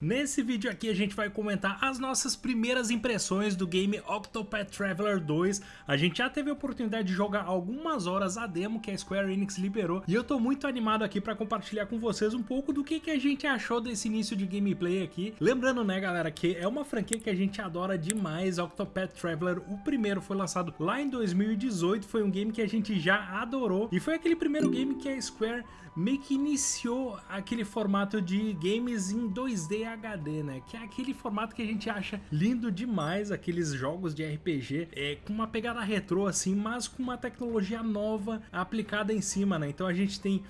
Nesse vídeo aqui a gente vai comentar as nossas primeiras impressões do game Octopath Traveler 2. A gente já teve a oportunidade de jogar algumas horas a demo que a Square Enix liberou e eu tô muito animado aqui para compartilhar com vocês um pouco do que, que a gente achou desse início de gameplay aqui. Lembrando, né galera, que é uma franquia que a gente adora demais, Octopath Traveler. O primeiro foi lançado lá em 2018, foi um game que a gente já adorou e foi aquele primeiro game que a Square meio que iniciou aquele formato de games em 2D HD, né? Que é aquele formato que a gente acha lindo demais, aqueles jogos de RPG é, com uma pegada retrô assim, mas com uma tecnologia nova aplicada em cima, né? Então a gente tem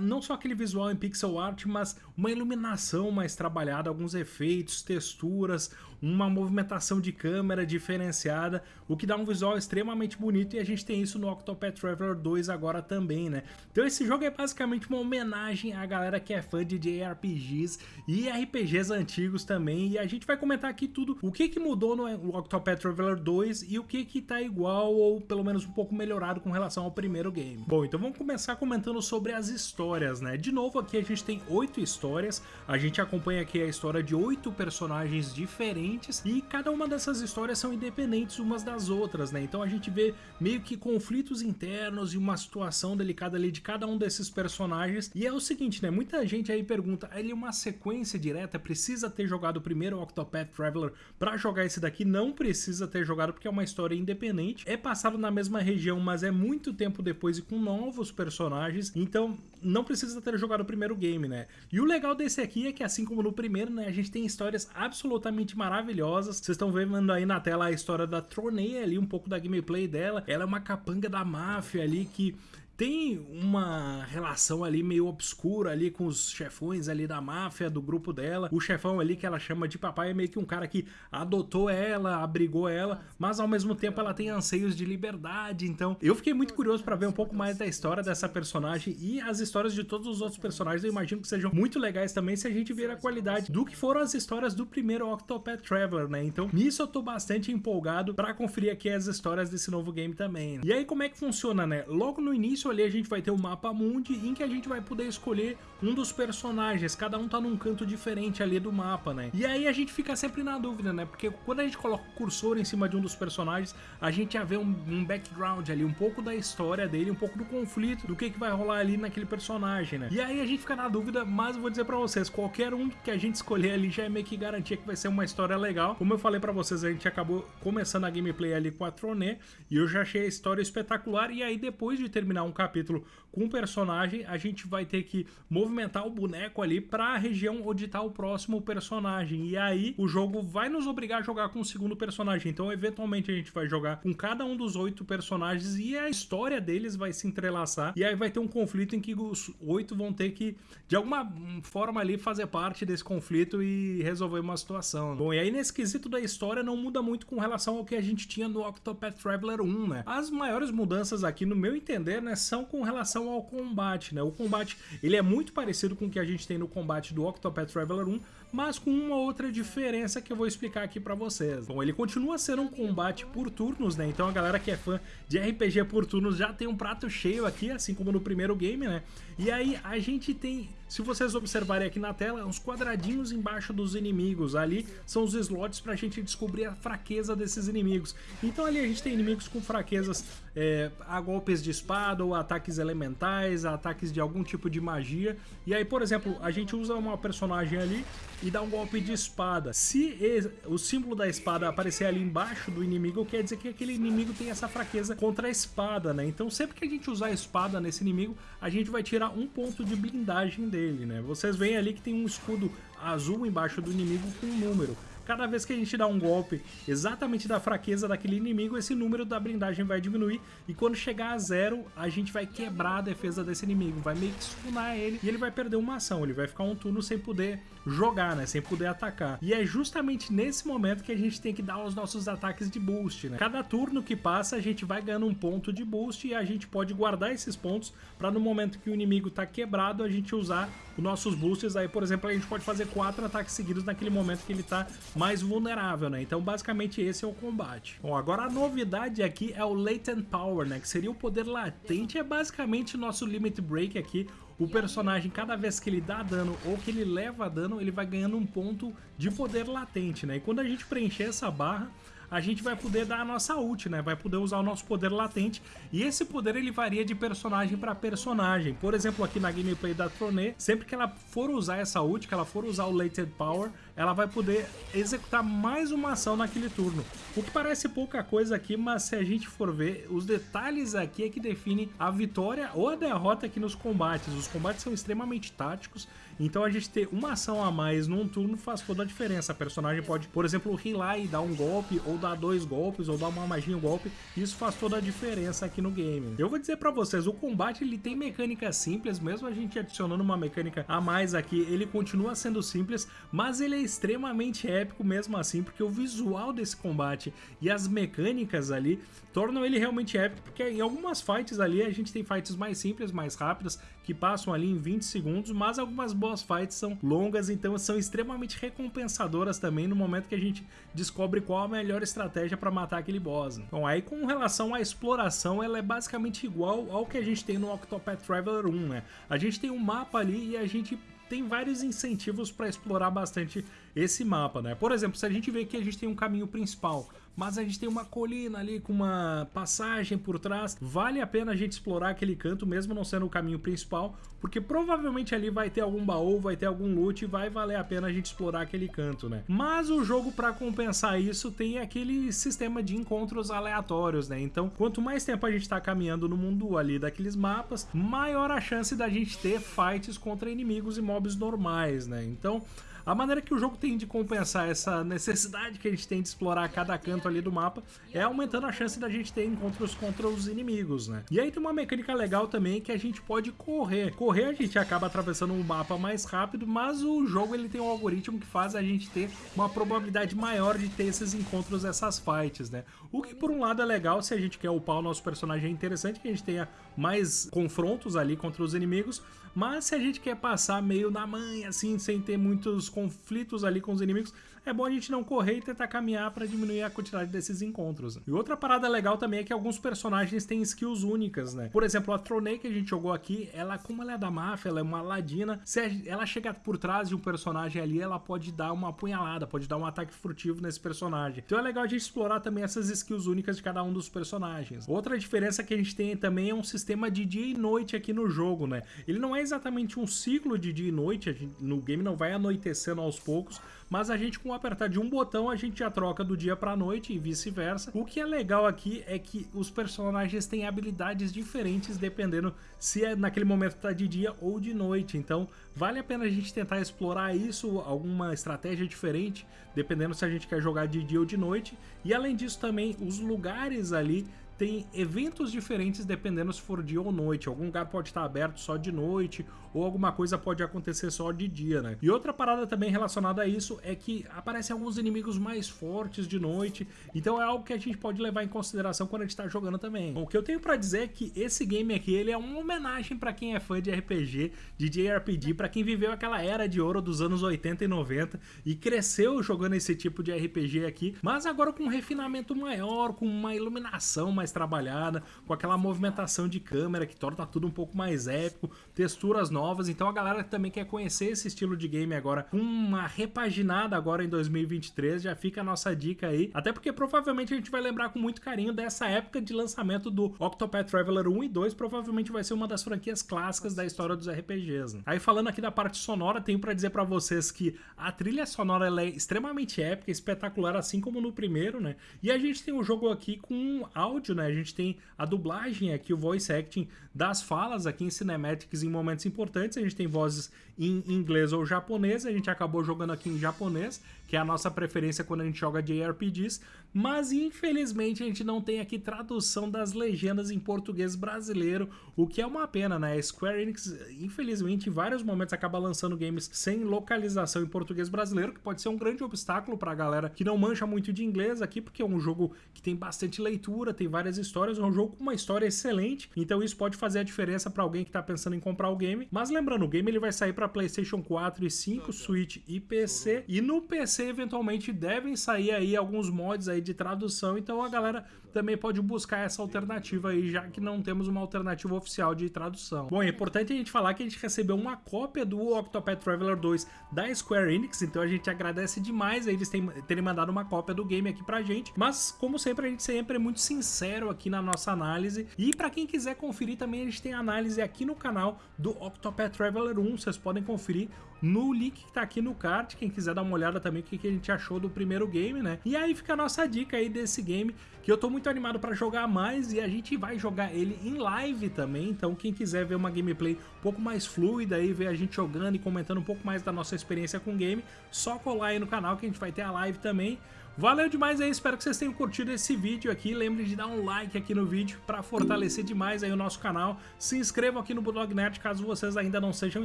não só aquele visual em pixel art, mas uma iluminação mais trabalhada, alguns efeitos, texturas, uma movimentação de câmera diferenciada, o que dá um visual extremamente bonito e a gente tem isso no Octopath Traveler 2 agora também, né? Então esse jogo é basicamente uma homenagem à galera que é fã de JRPGs e RPGs antigos também, e a gente vai comentar aqui tudo, o que que mudou no Octopath Traveler 2 e o que que tá igual ou pelo menos um pouco melhorado com relação ao primeiro game. Bom, então vamos começar comentando sobre as histórias, né? De novo aqui a gente tem oito histórias, a gente acompanha aqui a história de oito personagens diferentes e cada uma dessas histórias são independentes umas das outras, né? Então a gente vê meio que conflitos internos e uma situação delicada ali de cada um desses personagens. E é o seguinte, né? Muita gente aí pergunta, ele é uma sequência direta, precisa ter jogado primeiro o Octopath Traveler para jogar esse daqui? Não precisa ter jogado porque é uma história independente. É passado na mesma região, mas é muito tempo depois e com novos personagens. Então não precisa ter jogado o primeiro game, né? E o legal desse aqui é que, assim como no primeiro, né, a gente tem histórias absolutamente maravilhosas. Vocês estão vendo aí na tela a história da Tronei ali, um pouco da gameplay dela. Ela é uma capanga da máfia ali que tem uma relação ali meio obscura ali com os chefões ali da máfia, do grupo dela. O chefão ali que ela chama de papai é meio que um cara que adotou ela, abrigou ela, mas ao mesmo tempo ela tem anseios de liberdade. Então eu fiquei muito curioso para ver um pouco mais da história dessa personagem e as histórias de todos os outros personagens. Eu imagino que sejam muito legais também se a gente ver a qualidade do que foram as histórias do primeiro Octopath Traveler, né? Então nisso eu tô bastante empolgado para conferir aqui as histórias desse novo game também. E aí como é que funciona, né? Logo no início ali a gente vai ter o mapa mundi em que a gente vai poder escolher um dos personagens, cada um tá num canto diferente ali do mapa, né? E aí a gente fica sempre na dúvida, né? Porque quando a gente coloca o cursor em cima de um dos personagens, a gente já vê um, um background ali, um pouco da história dele, um pouco do conflito, do que, que vai rolar ali naquele personagem, né? E aí a gente fica na dúvida, mas vou dizer pra vocês, qualquer um que a gente escolher ali já é meio que garantia que vai ser uma história legal. Como eu falei pra vocês, a gente acabou começando a gameplay ali com a Troné, e eu já achei a história espetacular, e aí depois de terminar um capítulo com o personagem, a gente vai ter que movimentar o boneco ali para a região onde está o próximo personagem. E aí o jogo vai nos obrigar a jogar com o segundo personagem. Então, eventualmente, a gente vai jogar com cada um dos oito personagens e a história deles vai se entrelaçar. E aí vai ter um conflito em que os oito vão ter que, de alguma forma ali, fazer parte desse conflito e resolver uma situação. Bom, e aí nesse quesito da história não muda muito com relação ao que a gente tinha no Octopath Traveler 1, né? As maiores mudanças aqui, no meu entender, né, são com relação ao combate, né? O combate, ele é muito parecido com o que a gente tem no combate do Octopath Traveler 1, mas com uma outra diferença que eu vou explicar aqui pra vocês. Bom, ele continua sendo um combate por turnos, né? Então a galera que é fã de RPG por turnos já tem um prato cheio aqui, assim como no primeiro game, né? E aí a gente tem, se vocês observarem aqui na tela, uns quadradinhos embaixo dos inimigos. Ali são os slots pra gente descobrir a fraqueza desses inimigos. Então ali a gente tem inimigos com fraquezas é, a golpes de espada ou ataques elementais, ataques de algum tipo de magia. E aí, por exemplo, a gente usa uma personagem ali e dá um golpe de espada. Se o símbolo da espada aparecer ali embaixo do inimigo, quer dizer que aquele inimigo tem essa fraqueza contra a espada, né? Então sempre que a gente usar a espada nesse inimigo, a gente vai tirar um ponto de blindagem dele, né? Vocês veem ali que tem um escudo azul embaixo do inimigo com um número. Cada vez que a gente dá um golpe exatamente da fraqueza daquele inimigo, esse número da blindagem vai diminuir e quando chegar a zero, a gente vai quebrar a defesa desse inimigo, vai meio que stunar ele e ele vai perder uma ação, ele vai ficar um turno sem poder jogar, né, sem poder atacar. E é justamente nesse momento que a gente tem que dar os nossos ataques de boost, né. Cada turno que passa, a gente vai ganhando um ponto de boost e a gente pode guardar esses pontos para no momento que o inimigo tá quebrado, a gente usar os nossos boosts. Aí, por exemplo, a gente pode fazer quatro ataques seguidos naquele momento que ele tá mais vulnerável, né? Então, basicamente, esse é o combate. Bom, agora a novidade aqui é o Latent Power, né? Que seria o poder latente, é basicamente nosso Limit Break aqui, o personagem, cada vez que ele dá dano ou que ele leva dano, ele vai ganhando um ponto de poder latente, né? E quando a gente preencher essa barra, a gente vai poder dar a nossa ult, né? Vai poder usar o nosso poder latente. E esse poder ele varia de personagem para personagem. Por exemplo, aqui na gameplay da Troné, sempre que ela for usar essa ult, que ela for usar o Lated Power, ela vai poder executar mais uma ação naquele turno. O que parece pouca coisa aqui, mas se a gente for ver, os detalhes aqui é que definem a vitória ou a derrota aqui nos combates. Os combates são extremamente táticos, então a gente ter uma ação a mais num turno faz toda a diferença. A personagem pode, por exemplo, rilar e dar um golpe, ou dar dois golpes, ou dar uma magia um golpe. Isso faz toda a diferença aqui no game. Eu vou dizer pra vocês, o combate ele tem mecânicas simples, mesmo a gente adicionando uma mecânica a mais aqui, ele continua sendo simples, mas ele é extremamente épico mesmo assim, porque o visual desse combate e as mecânicas ali tornam ele realmente épico, porque em algumas fights ali a gente tem fights mais simples, mais rápidas, que passam ali em 20 segundos, mas algumas boss fights são longas, então são extremamente recompensadoras também no momento que a gente descobre qual a melhor estratégia para matar aquele boss. Bom, aí com relação à exploração, ela é basicamente igual ao que a gente tem no Octopath Traveler 1, né? A gente tem um mapa ali e a gente tem vários incentivos para explorar bastante esse mapa, né? Por exemplo, se a gente vê que a gente tem um caminho principal, mas a gente tem uma colina ali com uma passagem por trás, vale a pena a gente explorar aquele canto, mesmo não sendo o caminho principal, porque provavelmente ali vai ter algum baú, vai ter algum loot e vai valer a pena a gente explorar aquele canto, né? Mas o jogo, para compensar isso, tem aquele sistema de encontros aleatórios, né? Então, quanto mais tempo a gente tá caminhando no mundo ali daqueles mapas, maior a chance da gente ter fights contra inimigos e mobs normais, né? Então, a maneira que o jogo tem de compensar essa necessidade que a gente tem de explorar cada canto ali do mapa é aumentando a chance da gente ter encontros contra os inimigos, né? E aí tem uma mecânica legal também que a gente pode correr. Correr a gente acaba atravessando o mapa mais rápido, mas o jogo ele tem um algoritmo que faz a gente ter uma probabilidade maior de ter esses encontros, essas fights, né? O que por um lado é legal se a gente quer upar o nosso personagem, é interessante que a gente tenha mais confrontos ali contra os inimigos, mas se a gente quer passar meio na manha, assim, sem ter muitos conflitos ali com os inimigos, é bom a gente não correr e tentar caminhar para diminuir a quantidade desses encontros. E outra parada legal também é que alguns personagens têm skills únicas, né? Por exemplo, a Tronei que a gente jogou aqui, ela, como ela é da máfia, ela é uma ladina, se ela chegar por trás de um personagem ali, ela pode dar uma apunhalada, pode dar um ataque furtivo nesse personagem. Então é legal a gente explorar também essas skills únicas de cada um dos personagens. Outra diferença que a gente tem também é um sistema de dia e noite aqui no jogo, né? Ele não é exatamente um ciclo de dia e noite, gente, no game não vai anoitecendo aos poucos, mas a gente com apertar de um botão a gente já troca do dia pra noite e vice-versa. O que é legal aqui é que os personagens têm habilidades diferentes dependendo se é naquele momento tá de dia ou de noite, então vale a pena a gente tentar explorar isso, alguma estratégia diferente, dependendo se a gente quer jogar de dia ou de noite, e além disso também os lugares ali tem eventos diferentes dependendo se for dia ou noite. Algum lugar pode estar aberto só de noite, ou alguma coisa pode acontecer só de dia, né? E outra parada também relacionada a isso é que aparecem alguns inimigos mais fortes de noite, então é algo que a gente pode levar em consideração quando a gente tá jogando também. O que eu tenho para dizer é que esse game aqui, ele é uma homenagem para quem é fã de RPG, de JRPG, para quem viveu aquela era de ouro dos anos 80 e 90 e cresceu jogando esse tipo de RPG aqui, mas agora com um refinamento maior, com uma iluminação mais trabalhada, com aquela movimentação de câmera que torna tudo um pouco mais épico, texturas novas, então a galera também quer conhecer esse estilo de game agora, com uma repaginada agora em 2023, já fica a nossa dica aí, até porque provavelmente a gente vai lembrar com muito carinho dessa época de lançamento do Octopath Traveler 1 e 2, provavelmente vai ser uma das franquias clássicas da história dos RPGs. Né? Aí falando aqui da parte sonora, tenho para dizer para vocês que a trilha sonora é extremamente épica, espetacular, assim como no primeiro, né? E a gente tem o um jogo aqui com áudio, né? né? A gente tem a dublagem aqui, o voice acting das falas aqui em cinematics em momentos importantes. A gente tem vozes em inglês ou japonês. A gente acabou jogando aqui em japonês, que é a nossa preferência quando a gente joga JRPGs. Mas infelizmente a gente não tem aqui tradução das legendas em português brasileiro, o que é uma pena, né? Square Enix, infelizmente, em vários momentos acaba lançando games sem localização em português brasileiro, que pode ser um grande obstáculo para a galera que não mancha muito de inglês aqui, porque é um jogo que tem bastante leitura, tem vários várias histórias, é um jogo com uma história excelente, então isso pode fazer a diferença para alguém que tá pensando em comprar o game. Mas lembrando, o game ele vai sair para PlayStation 4 e 5, Switch e PC, e no PC eventualmente devem sair aí alguns mods aí de tradução, então a galera também pode buscar essa alternativa aí, já que não temos uma alternativa oficial de tradução. Bom, é importante a gente falar que a gente recebeu uma cópia do Octopath Traveler 2 da Square Enix, então a gente agradece demais eles terem mandado uma cópia do game aqui pra gente, mas como sempre a gente sempre é muito sincero aqui na nossa análise, e para quem quiser conferir também gente tem análise aqui no canal do Octopath Traveler 1, vocês podem conferir no link que tá aqui no card, quem quiser dar uma olhada também o que, que a gente achou do primeiro game, né? E aí fica a nossa dica aí desse game, que eu tô muito animado para jogar mais e a gente vai jogar ele em live também, então quem quiser ver uma gameplay um pouco mais fluida aí, ver a gente jogando e comentando um pouco mais da nossa experiência com o game, só colar aí no canal que a gente vai ter a live também. Valeu demais aí, espero que vocês tenham curtido esse vídeo aqui. Lembre de dar um like aqui no vídeo para fortalecer demais aí o nosso canal. Se inscrevam aqui no Bulldog Nerd caso vocês ainda não sejam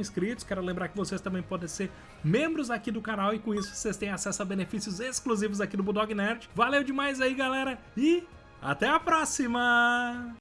inscritos. Quero lembrar que vocês também podem ser membros aqui do canal e com isso vocês têm acesso a benefícios exclusivos aqui no Bulldog Nerd. Valeu demais aí, galera, e até a próxima!